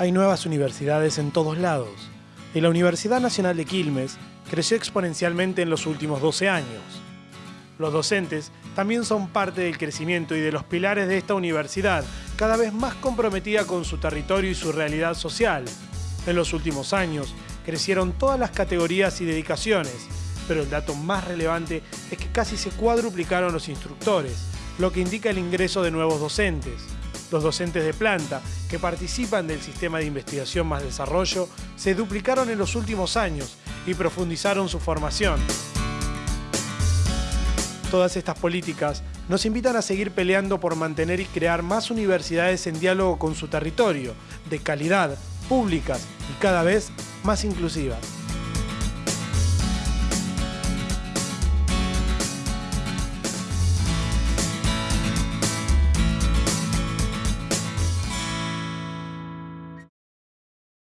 Hay nuevas universidades en todos lados. Y la Universidad Nacional de Quilmes creció exponencialmente en los últimos 12 años. Los docentes también son parte del crecimiento y de los pilares de esta universidad, cada vez más comprometida con su territorio y su realidad social. En los últimos años crecieron todas las categorías y dedicaciones, pero el dato más relevante es que casi se cuadruplicaron los instructores, lo que indica el ingreso de nuevos docentes. Los docentes de planta que participan del sistema de investigación más desarrollo se duplicaron en los últimos años y profundizaron su formación. Todas estas políticas nos invitan a seguir peleando por mantener y crear más universidades en diálogo con su territorio, de calidad, públicas y cada vez más inclusivas.